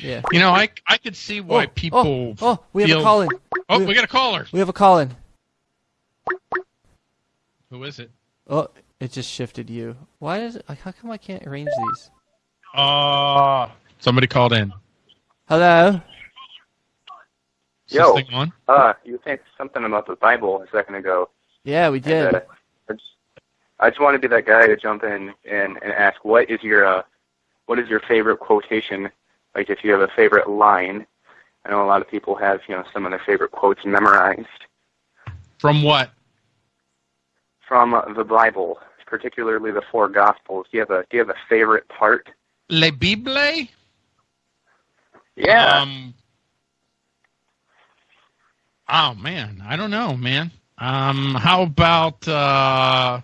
Yeah. You know, I I could see why oh, people. Oh, oh, we have feel, a call in. Oh, we, we got a caller. We have a call in. Who is it? Oh, it just shifted you. Why is it? How come I can't arrange these? Uh somebody called in. Hello. Is Yo. this thing on? Uh, you were saying something about the Bible a second ago. Yeah, we did. And, uh, I just, I just want to be that guy to jump in and, and ask, what is your uh, what is your favorite quotation? Like, if you have a favorite line. I know a lot of people have, you know, some of their favorite quotes memorized From what? from uh, the Bible, particularly the four Gospels. Do you have a Do you have a favorite part? Le Bible? Yeah. Um, oh man, I don't know, man. Um, how about uh,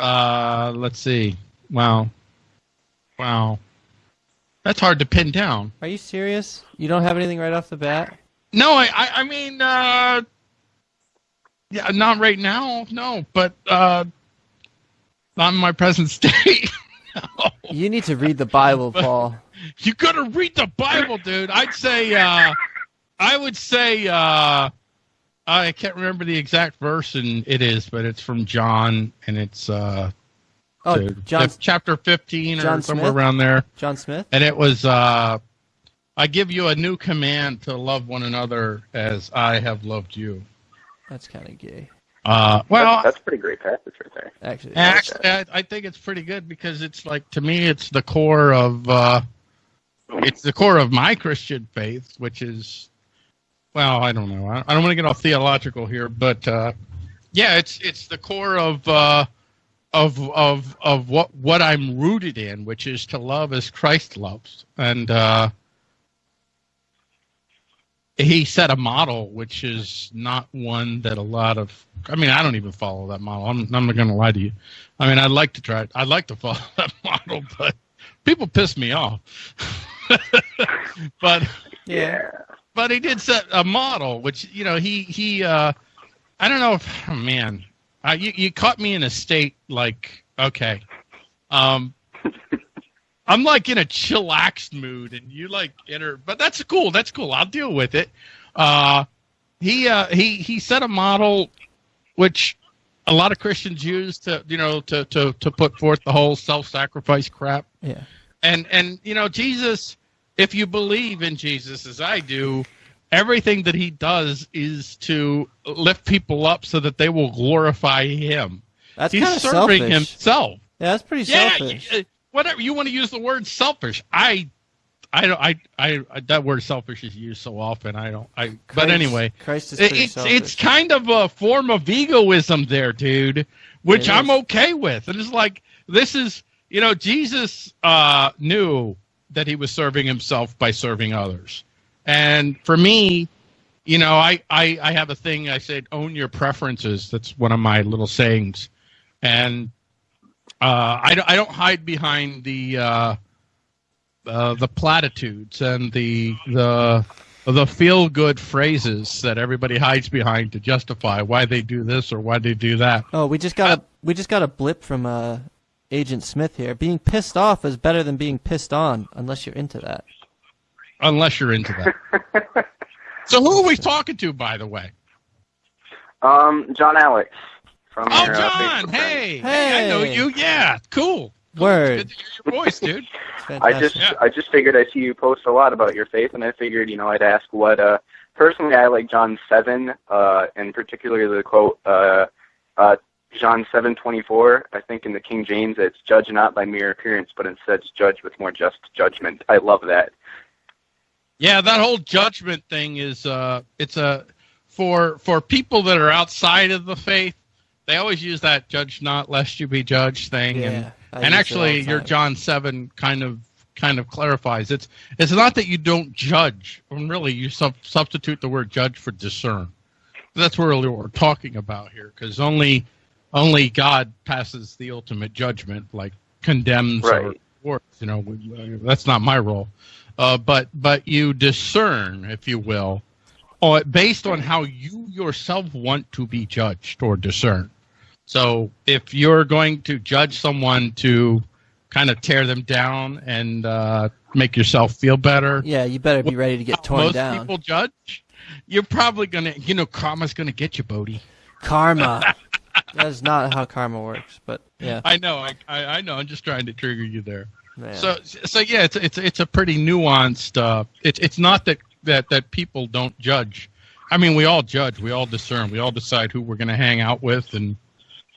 uh, let's see. Wow, wow, that's hard to pin down. Are you serious? You don't have anything right off the bat? No, I, I, I mean, uh, yeah, not right now, no, but uh, not in my present state. no. You need to read the Bible, Paul. You gotta read the Bible, dude. I'd say, uh, I would say, uh, I can't remember the exact verse, and it is, but it's from John, and it's uh, Oh, to- John to chapter fifteen or somewhere Smith? around there, John Smith. and it was, uh, I give you a new command to love one another as I have loved you. That's kind of gay, Uh, well, that's, that's a pretty great passage right there. actually. Actually, I, I think it's pretty good because it's like to me, it's the core of uh, it's the core of my Christian faith, which is well, I don't know, I, I don't want to get all theological here, but uh, yeah, it's it's the core of uh, of of of what what I'm rooted in, which is to love as Christ loves, and uh, he set a model which is not one that a lot of I mean I don't even follow that model. I'm I'm not going to lie to you. I mean I'd like to try I'd like to follow that model but people piss me off. but yeah. but he did set a model which you know he he uh I don't know if oh man. Uh, you you caught me in a state like okay. Um I'm like in a chillaxed mood, and you like enter. But that's cool. That's cool. I'll deal with it. Uh, he uh, he he set a model, which a lot of Christians use to you know to to to put forth the whole self-sacrifice crap. Yeah. And and you know Jesus, if you believe in Jesus as I do, everything that he does is to lift people up so that they will glorify him. That's He's serving selfish. himself. Yeah, that's pretty Yeah, selfish. uh, whatever you want to use the word selfish. I, I don't. I, I, that word selfish is used so often. I don't. I. but anyway, Christ is it's selfish. it's kind of a form of egoism there, dude, which I'm okay with. And it's like this is you know Jesus uh, knew that he was serving himself by serving others, and for me. You know, I, I, I have a thing. I said, own your preferences. That's one of my little sayings, and uh, I, don't- I don't hide behind the uh, uh, the platitudes and the the the feel good phrases that everybody hides behind to justify why they do this or why they do that. Oh, we just got a we just got a blip from uh, Agent Smith here. Being pissed off is better than being pissed on, unless you're into that. Unless you're into that. so who are we talking to, by the way? Um, John Alex from Oh, your, uh, John! Facebook friend. Hey, hey, I know you. Yeah, cool. Cool. Word. It's good to hear your voice, dude. I just Yeah. I just figured I see you post a lot about your faith, and I figured you know I'd ask what. uh Personally, I like John seven, uh, and particularly the quote uh, uh, John seven twenty four. I think in the King James it's judge not by mere appearance, but instead judge with more just judgment. I love that. Yeah, that whole judgment thing is uh it's a for for people that are outside of the faith, they always use that judge not lest you be judged thing Yeah, and I and actually your. John 7 kind of kind of clarifies it's it's not that you don't judge, when really you sub- substitute the word judge for discern. That's really what we're talking about here cuz only only God passes the ultimate judgment like condemns or Right. you know, that's not my role uh, but but you discern, if you will, or based on how you yourself want to be judged or discern. So if you're going to judge someone to kind of tear them down and uh, make yourself feel better. Yeah, you better be ready to get torn Most down. people judge. You're probably gonna, you know, karma's gonna get you, Bodie. Karma. that is not how karma works, but yeah. I know, I, I, I know. I'm just trying to trigger you there. Man. So, so yeah, it's it's it's a pretty nuanced. Uh, it's it's not that that that people don't judge. I mean, we all judge, we all discern, we all decide who we're going to hang out with and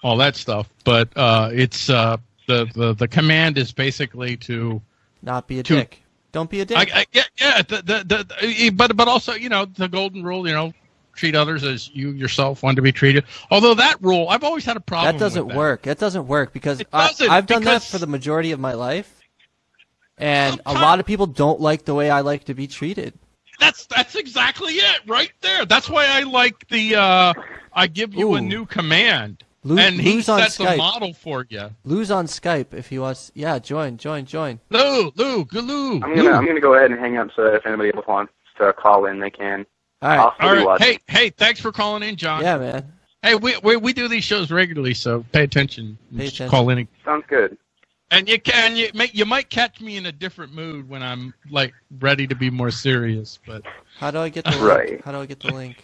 all that stuff. But uh, it's uh, the the the command is basically to. not be a to- dick. Don't be a dick. I, I, yeah, yeah. The, the, the, but but also, you know, the golden rule. You know, treat others as you yourself want to be treated. Although that rule, I've always had a problem. that doesn't with that. work. That doesn't work because It doesn't, I, I've done that for the majority of my life, and a lot of people don't like the way I like to be treated. That's that's exactly it, right there. That's why I like the. Uh, I give you a new command, Lose, and he lose on sets a Skype. model for you. Lose on Skype if he wants. Yeah, join, join, join. Lou, Lou, Galoo. I'm gonna I'm gonna go ahead and hang up so that if anybody else wants to call in, they can. All right. I'll still All be right. watching. Hey, hey, thanks for calling in, John. Yeah, man. Hey, we, we we do these shows regularly, so pay attention. Pay attention. Call in, Sounds good. And you can you may, you might catch me in a different mood when I'm like ready to be more serious. But How do I get the Right. How do I get the link?